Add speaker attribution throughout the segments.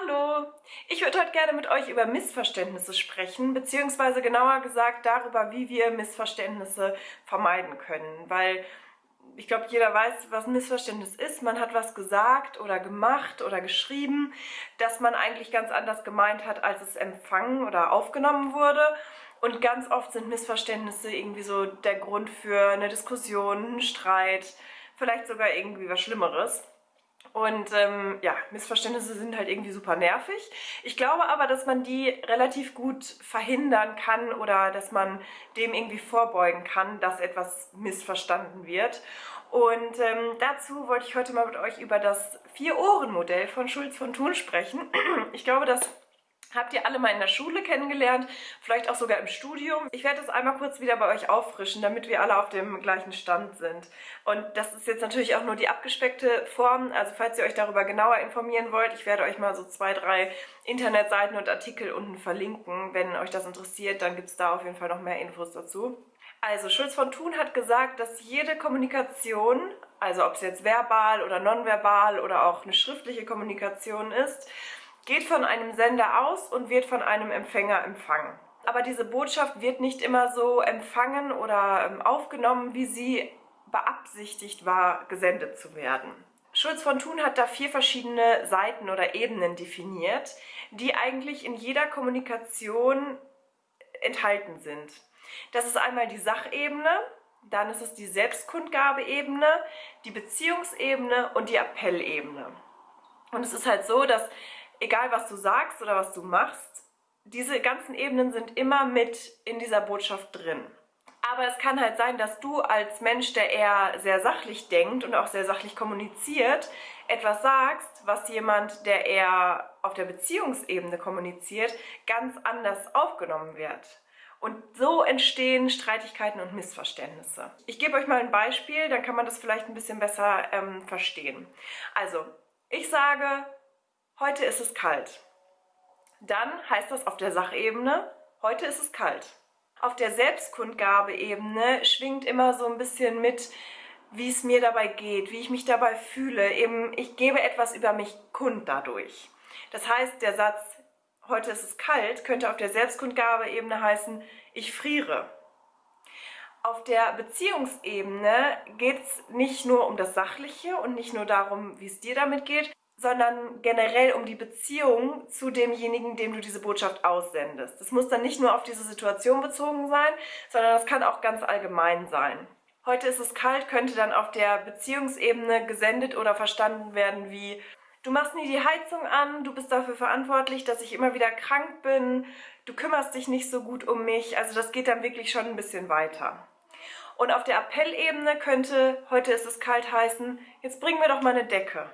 Speaker 1: Hallo! Ich würde heute gerne mit euch über Missverständnisse sprechen, beziehungsweise genauer gesagt darüber, wie wir Missverständnisse vermeiden können, weil ich glaube, jeder weiß, was ein Missverständnis ist. Man hat was gesagt oder gemacht oder geschrieben, das man eigentlich ganz anders gemeint hat, als es empfangen oder aufgenommen wurde. Und ganz oft sind Missverständnisse irgendwie so der Grund für eine Diskussion, einen Streit, vielleicht sogar irgendwie was Schlimmeres. Und ähm, ja, Missverständnisse sind halt irgendwie super nervig. Ich glaube aber, dass man die relativ gut verhindern kann oder dass man dem irgendwie vorbeugen kann, dass etwas missverstanden wird. Und ähm, dazu wollte ich heute mal mit euch über das Vier-Ohren-Modell von Schulz von Thun sprechen. Ich glaube, dass habt ihr alle mal in der Schule kennengelernt, vielleicht auch sogar im Studium. Ich werde das einmal kurz wieder bei euch auffrischen, damit wir alle auf dem gleichen Stand sind. Und das ist jetzt natürlich auch nur die abgespeckte Form, also falls ihr euch darüber genauer informieren wollt, ich werde euch mal so zwei, drei Internetseiten und Artikel unten verlinken. Wenn euch das interessiert, dann gibt es da auf jeden Fall noch mehr Infos dazu. Also Schulz von Thun hat gesagt, dass jede Kommunikation, also ob es jetzt verbal oder nonverbal oder auch eine schriftliche Kommunikation ist, geht von einem Sender aus und wird von einem Empfänger empfangen. Aber diese Botschaft wird nicht immer so empfangen oder ähm, aufgenommen, wie sie beabsichtigt war, gesendet zu werden. Schulz von Thun hat da vier verschiedene Seiten oder Ebenen definiert, die eigentlich in jeder Kommunikation enthalten sind. Das ist einmal die Sachebene, dann ist es die Selbstkundgabeebene, die Beziehungsebene und die Appellebene. Und es ist halt so, dass egal was du sagst oder was du machst, diese ganzen Ebenen sind immer mit in dieser Botschaft drin. Aber es kann halt sein, dass du als Mensch, der eher sehr sachlich denkt und auch sehr sachlich kommuniziert, etwas sagst, was jemand, der eher auf der Beziehungsebene kommuniziert, ganz anders aufgenommen wird. Und so entstehen Streitigkeiten und Missverständnisse. Ich gebe euch mal ein Beispiel, dann kann man das vielleicht ein bisschen besser ähm, verstehen. Also, ich sage, heute ist es kalt. Dann heißt das auf der Sachebene, heute ist es kalt. Auf der Selbstkundgabeebene schwingt immer so ein bisschen mit, wie es mir dabei geht, wie ich mich dabei fühle. Eben, ich gebe etwas über mich kund dadurch. Das heißt, der Satz, heute ist es kalt, könnte auf der Selbstkundgabeebene heißen, ich friere. Auf der Beziehungsebene geht es nicht nur um das Sachliche und nicht nur darum, wie es dir damit geht, sondern generell um die Beziehung zu demjenigen, dem du diese Botschaft aussendest. Das muss dann nicht nur auf diese Situation bezogen sein, sondern das kann auch ganz allgemein sein. Heute ist es kalt könnte dann auf der Beziehungsebene gesendet oder verstanden werden wie Du machst nie die Heizung an, du bist dafür verantwortlich, dass ich immer wieder krank bin, du kümmerst dich nicht so gut um mich. Also das geht dann wirklich schon ein bisschen weiter. Und auf der Appellebene könnte, heute ist es kalt heißen, jetzt bring mir doch mal eine Decke.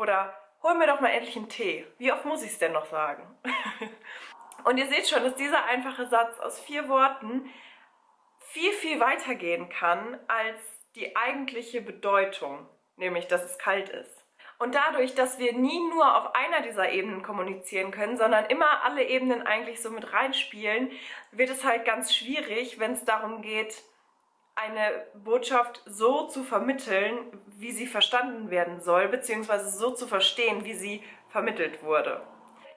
Speaker 1: Oder hol mir doch mal endlich einen Tee. Wie oft muss ich es denn noch sagen? Und ihr seht schon, dass dieser einfache Satz aus vier Worten viel, viel weiter gehen kann als die eigentliche Bedeutung, nämlich dass es kalt ist. Und dadurch, dass wir nie nur auf einer dieser Ebenen kommunizieren können, sondern immer alle Ebenen eigentlich so mit reinspielen, wird es halt ganz schwierig, wenn es darum geht, eine Botschaft so zu vermitteln, wie sie verstanden werden soll, beziehungsweise so zu verstehen, wie sie vermittelt wurde.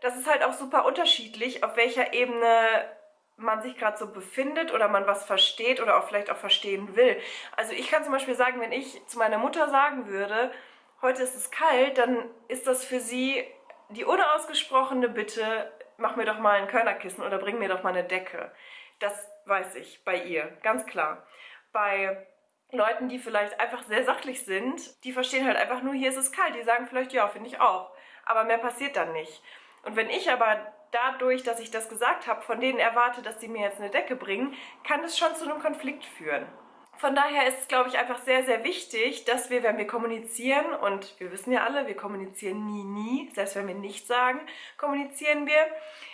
Speaker 1: Das ist halt auch super unterschiedlich, auf welcher Ebene man sich gerade so befindet oder man was versteht oder auch vielleicht auch verstehen will. Also ich kann zum Beispiel sagen, wenn ich zu meiner Mutter sagen würde, heute ist es kalt, dann ist das für sie die unausgesprochene Bitte, mach mir doch mal ein Körnerkissen oder bring mir doch mal eine Decke. Das weiß ich bei ihr, ganz klar bei Leuten, die vielleicht einfach sehr sachlich sind, die verstehen halt einfach nur, hier ist es kalt. Die sagen vielleicht, ja, finde ich auch. Aber mehr passiert dann nicht. Und wenn ich aber dadurch, dass ich das gesagt habe, von denen erwarte, dass sie mir jetzt eine Decke bringen, kann es schon zu einem Konflikt führen. Von daher ist es, glaube ich, einfach sehr, sehr wichtig, dass wir, wenn wir kommunizieren, und wir wissen ja alle, wir kommunizieren nie, nie, selbst wenn wir nichts sagen, kommunizieren wir,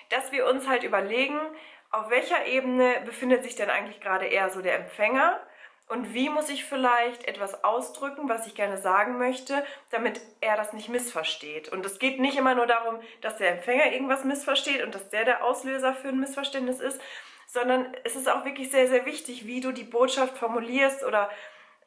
Speaker 1: dass wir uns halt überlegen, auf welcher Ebene befindet sich denn eigentlich gerade eher so der Empfänger und wie muss ich vielleicht etwas ausdrücken, was ich gerne sagen möchte, damit er das nicht missversteht. Und es geht nicht immer nur darum, dass der Empfänger irgendwas missversteht und dass der der Auslöser für ein Missverständnis ist, sondern es ist auch wirklich sehr, sehr wichtig, wie du die Botschaft formulierst oder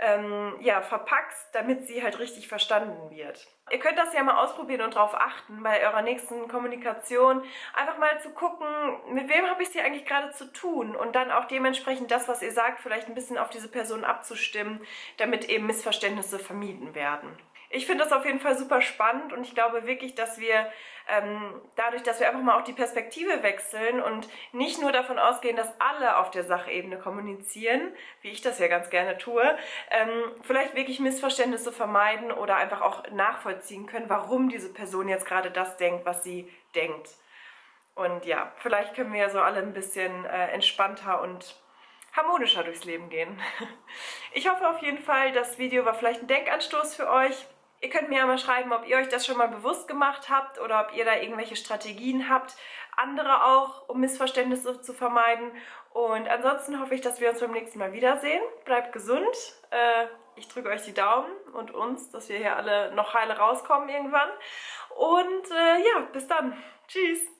Speaker 1: ähm, ja, verpackst, damit sie halt richtig verstanden wird. Ihr könnt das ja mal ausprobieren und darauf achten, bei eurer nächsten Kommunikation einfach mal zu gucken, mit wem habe ich es hier eigentlich gerade zu tun und dann auch dementsprechend das, was ihr sagt, vielleicht ein bisschen auf diese Person abzustimmen, damit eben Missverständnisse vermieden werden. Ich finde das auf jeden Fall super spannend und ich glaube wirklich, dass wir ähm, dadurch, dass wir einfach mal auch die Perspektive wechseln und nicht nur davon ausgehen, dass alle auf der Sachebene kommunizieren, wie ich das ja ganz gerne tue, ähm, vielleicht wirklich Missverständnisse vermeiden oder einfach auch nachvollziehen können, warum diese Person jetzt gerade das denkt, was sie denkt. Und ja, vielleicht können wir ja so alle ein bisschen äh, entspannter und harmonischer durchs Leben gehen. Ich hoffe auf jeden Fall, das Video war vielleicht ein Denkanstoß für euch. Ihr könnt mir ja mal schreiben, ob ihr euch das schon mal bewusst gemacht habt oder ob ihr da irgendwelche Strategien habt, andere auch, um Missverständnisse zu vermeiden. Und ansonsten hoffe ich, dass wir uns beim nächsten Mal wiedersehen. Bleibt gesund. Äh, ich drücke euch die Daumen und uns, dass wir hier alle noch heile rauskommen irgendwann. Und äh, ja, bis dann. Tschüss.